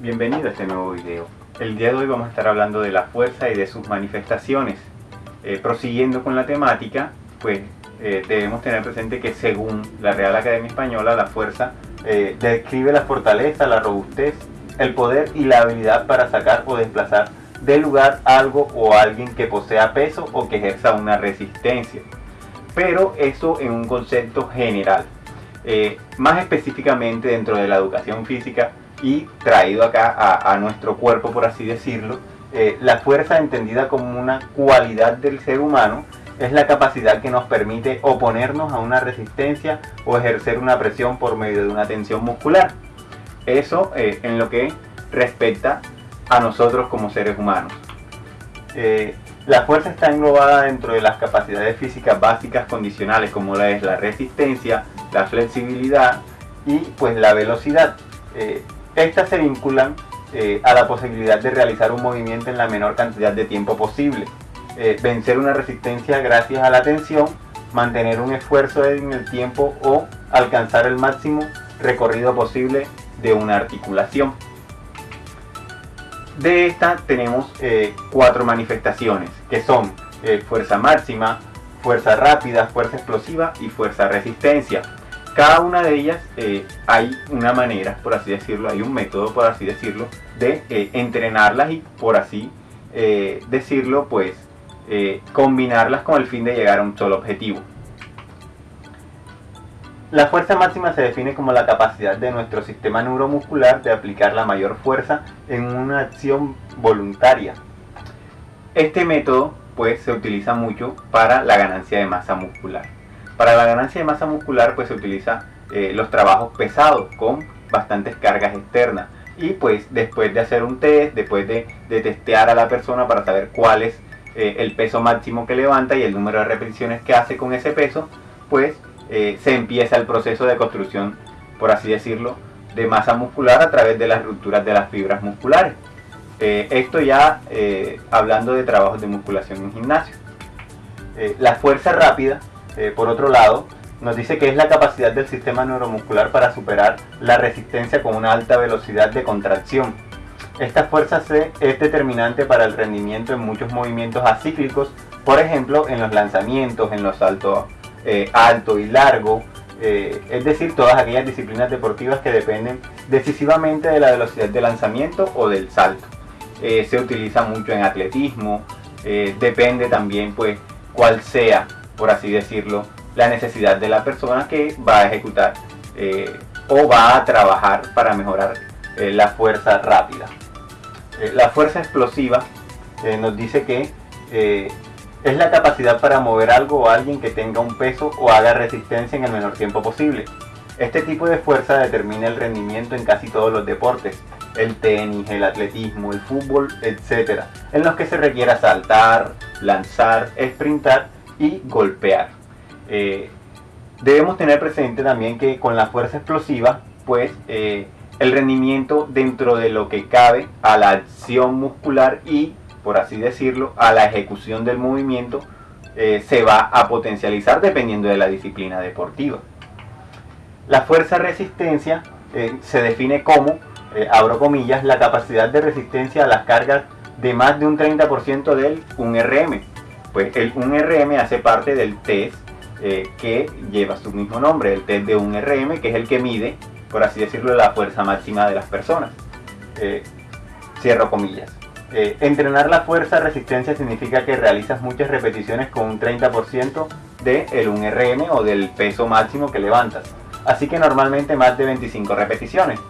Bienvenido a este nuevo video. El día de hoy vamos a estar hablando de la fuerza y de sus manifestaciones. Eh, prosiguiendo con la temática, pues eh, debemos tener presente que según la Real Academia Española, la fuerza eh, describe la fortaleza, la robustez, el poder y la habilidad para sacar o desplazar del lugar algo o alguien que posea peso o que ejerza una resistencia. Pero eso en un concepto general. más específicamente dentro de la educación física y traído acá a, nuestro cuerpo, por así decirlo, eh, la fuerza entendida como una cualidad del ser humano es la capacidad que nos permite oponernos a una resistencia o ejercer una presión por medio de una tensión muscular. Eso eh, en lo que respecta a nosotros como seres humanos. Eh, la fuerza está englobada dentro de las capacidades físicas básicas condicionales como la es la resistencia, la flexibilidad y pues la velocidad. Estas se vinculan eh, a la posibilidad de realizar un movimiento en la menor cantidad de tiempo posible, eh, vencer una resistencia gracias a la tensión, mantener un esfuerzo en el tiempo o alcanzar el máximo recorrido posible de una articulación. De esta tenemos eh, cuatro manifestaciones, que son fuerza máxima, fuerza rápida, fuerza explosiva y fuerza resistencia cada una de ellas eh, hay una manera, por así decirlo, hay un método, por así decirlo, de eh, entrenarlas y, por así eh, decirlo, pues combinarlas con el fin de llegar a un solo objetivo. La fuerza máxima se define como la capacidad de nuestro sistema neuromuscular de aplicar la mayor fuerza en una acción voluntaria. Este método pues se utiliza mucho para la ganancia de masa muscular. Para la ganancia de masa muscular pues se utiliza eh, los trabajos pesados con bastantes cargas externas. Y pues después de hacer un test, después de, testear a la persona para saber cuál es eh, el peso máximo que levanta y el número de repeticiones que hace con ese peso, pues eh, se empieza el proceso de construcción, por así decirlo, de masa muscular a través de las rupturas de las fibras musculares. esto ya hablando de trabajos de musculación en gimnasio. la fuerza rápida eh, por otro lado, nos dice que es la capacidad del sistema neuromuscular para superar la resistencia con una alta velocidad de contracción. Esta fuerza C es determinante para el rendimiento en muchos movimientos acíclicos, por ejemplo en los lanzamientos, en los saltos eh, alto y largo, eh, es decir, todas aquellas disciplinas deportivas que dependen decisivamente de la velocidad de lanzamiento o del salto. se utiliza mucho en atletismo, depende también pues cuál sea por así decirlo, la necesidad de la persona que va a ejecutar eh, o va a trabajar para mejorar eh, la fuerza rápida. Eh, la fuerza explosiva nos dice que es la capacidad para mover algo o alguien que tenga un peso o haga resistencia en el menor tiempo posible. Este tipo de fuerza determina el rendimiento en casi todos los deportes, el tenis, el atletismo, el fútbol, etc., en los que se requiera saltar, lanzar, sprintar y golpear. Eh, debemos tener presente también que con la fuerza explosiva, pues eh, el rendimiento dentro de lo que cabe a la acción muscular y, por así decirlo, a la ejecución del movimiento eh, se va a potencializar dependiendo de la disciplina deportiva. La fuerza resistencia se define como, abro comillas, la capacidad de resistencia a las cargas de más de un 30% del 1RM pues el 1RM hace parte del test eh, que lleva su mismo nombre, el test de 1RM, que es el que mide, por así decirlo, la fuerza máxima de las personas. Eh, cierro comillas. Eh, entrenar la fuerza resistencia significa que realizas muchas repeticiones con un 30% del el 1RM o del peso máximo que levantas. Así que normalmente más de 25 repeticiones.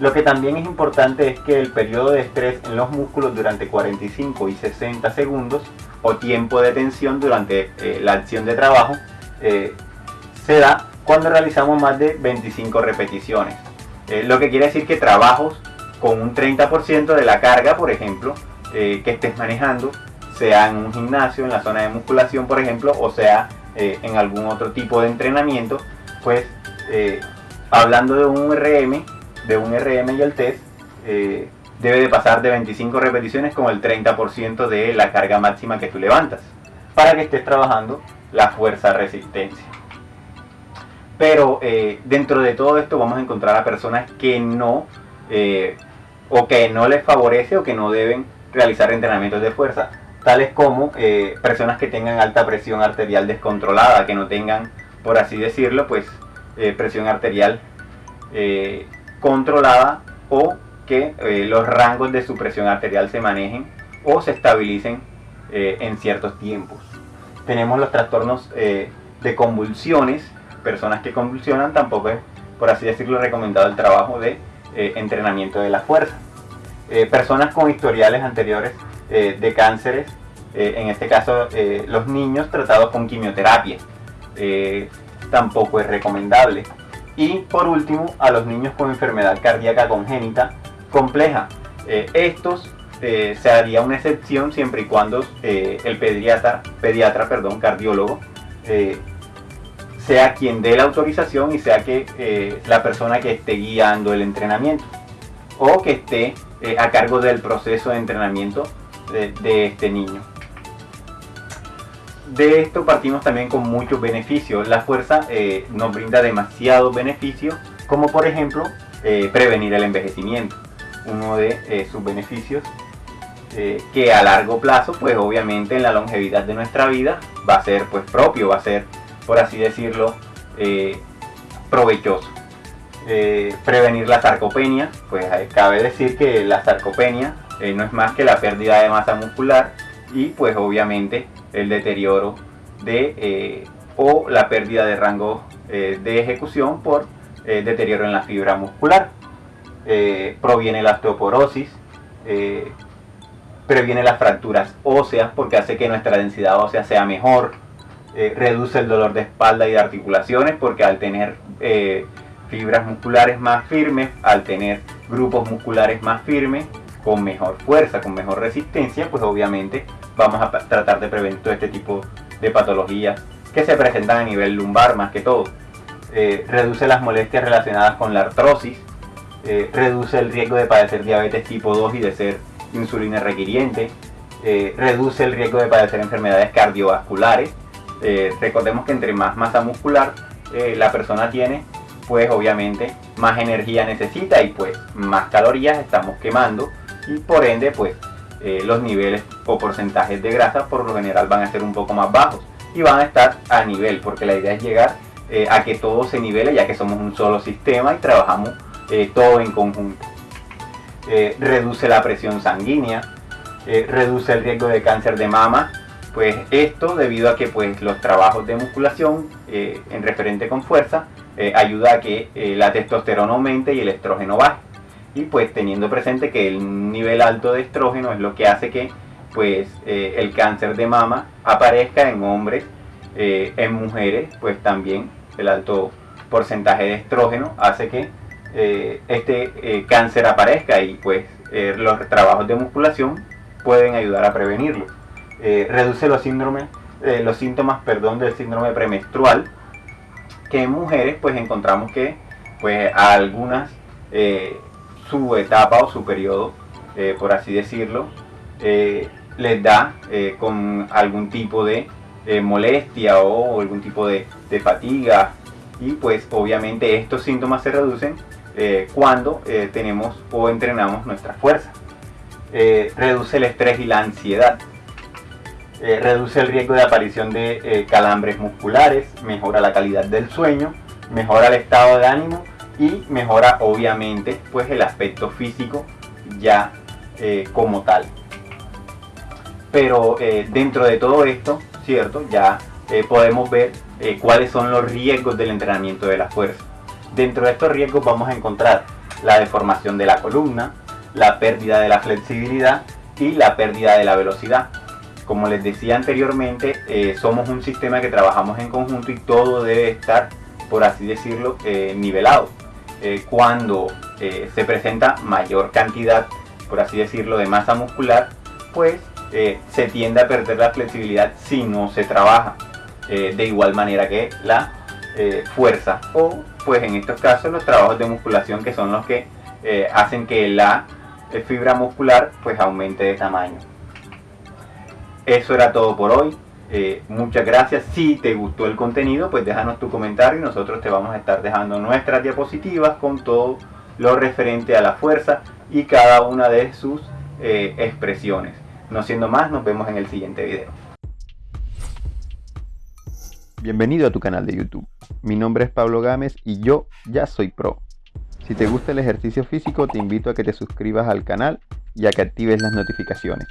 Lo que también es importante es que el periodo de estrés en los músculos durante 45 y 60 segundos o tiempo de tensión durante eh, la acción de trabajo eh, se da cuando realizamos más de 25 repeticiones. Eh, lo que quiere decir que trabajos con un 30% de la carga, por ejemplo, que estés manejando, sea en un gimnasio, en la zona de musculación, por ejemplo, o sea en algún otro tipo de entrenamiento, pues hablando de un RM, de un RM y el test, eh, debe de pasar de 25 repeticiones con el 30% de la carga máxima que tú levantas, para que estés trabajando la fuerza resistencia. Pero eh, dentro de todo esto vamos a encontrar a personas que no eh, o que no les favorece o que no deben realizar entrenamientos de fuerza, tales como eh, personas que tengan alta presión arterial descontrolada, que no tengan, por así decirlo, pues presión arterial controlada o que los rangos de su presión arterial se manejen o se estabilicen en ciertos tiempos. Tenemos los trastornos de convulsiones, personas que convulsionan, tampoco es, por así decirlo, recomendado el trabajo de entrenamiento de la fuerza. personas con historiales anteriores de cánceres eh, en este caso eh, los niños tratados con quimioterapia. Eh, tampoco es recomendable. Y por último, a los niños con enfermedad cardíaca congénita compleja. estos se haría una excepción siempre y cuando el pediatra, pediatra perdón, cardiólogo sea quien dé la autorización y sea que la persona que esté guiando el entrenamiento o que esté a cargo del proceso de entrenamiento de este niño de esto partimos también con muchos beneficios. La fuerza eh, nos brinda demasiados beneficios, como por ejemplo eh, prevenir el envejecimiento. Uno de eh, sus beneficios que a largo plazo, pues obviamente en la longevidad de nuestra vida va a ser pues propio, va a ser, por así decirlo, provechoso. prevenir la sarcopenia, pues cabe decir que la sarcopenia no es más que la pérdida de masa muscular y pues obviamente el deterioro de eh, o la pérdida de rango eh, de ejecución por eh, deterioro en la fibra muscular. Proviene la osteoporosis, previene las fracturas óseas porque hace que nuestra densidad ósea sea mejor, reduce el dolor de espalda y de articulaciones porque al tener fibras musculares más firmes, al tener grupos musculares más firmes, con mejor fuerza, con mejor resistencia, pues obviamente vamos a tratar de prevenir todo este tipo de patologías que se presentan a nivel lumbar más que todo. Eh, reduce las molestias relacionadas con la artrosis, eh, reduce el riesgo de padecer diabetes tipo 2 y de ser insulina requiriente, eh, reduce el riesgo de padecer enfermedades cardiovasculares. recordemos que entre más masa muscular la persona tiene, pues obviamente más energía necesita y pues más calorías estamos quemando y por ende pues eh, los niveles o porcentajes de grasa por lo general van a ser un poco más bajos y van a estar a nivel porque la idea es llegar eh, a que todo se nivele ya que somos un solo sistema y trabajamos eh, todo en conjunto. reduce la presión sanguínea, reduce el riesgo de cáncer de mama, pues esto debido a que pues los trabajos de musculación en referente con fuerza ayuda a que la testosterona aumente y el estrógeno baje y pues teniendo presente que el nivel alto de estrógeno es lo que hace que pues eh, el cáncer de mama aparezca en hombres, eh, en mujeres, pues también el alto porcentaje de estrógeno hace que eh, este cáncer aparezca y pues los trabajos de musculación pueden ayudar a prevenirlo. reduce los síndromes, los síntomas perdón, del síndrome premenstrual, que en mujeres pues encontramos que pues a algunas su etapa o su periodo, eh, por así decirlo, eh, les da eh, con algún tipo de molestia o algún tipo de, fatiga y pues obviamente estos síntomas se reducen cuando tenemos o entrenamos nuestra fuerza. reduce el estrés y la ansiedad. reduce el riesgo de aparición de calambres musculares, mejora la calidad del sueño, mejora el estado de ánimo y mejora obviamente pues el aspecto físico ya eh, como tal. Pero eh, dentro de todo esto, ¿cierto? Ya eh, podemos ver cuáles son los riesgos del entrenamiento de la fuerza. Dentro de estos riesgos vamos a encontrar la deformación de la columna, la pérdida de la flexibilidad y la pérdida de la velocidad. Como les decía anteriormente, somos un sistema que trabajamos en conjunto y todo debe estar, por así decirlo, nivelado. Eh, cuando eh, se presenta mayor cantidad, por así decirlo, de masa muscular, pues eh, se tiende a perder la flexibilidad si no se trabaja de igual manera que la fuerza o pues en estos casos los trabajos de musculación que son los que hacen que la fibra muscular pues aumente de tamaño. Eso era todo por hoy. Eh, muchas gracias. Si te gustó el contenido, pues déjanos tu comentario y nosotros te vamos a estar dejando nuestras diapositivas con todo lo referente a la fuerza y cada una de sus eh, expresiones. No siendo más, nos vemos en el siguiente video. Bienvenido a tu canal de YouTube. Mi nombre es Pablo Gámez y yo ya soy pro. Si te gusta el ejercicio físico, te invito a que te suscribas al canal y a que actives las notificaciones.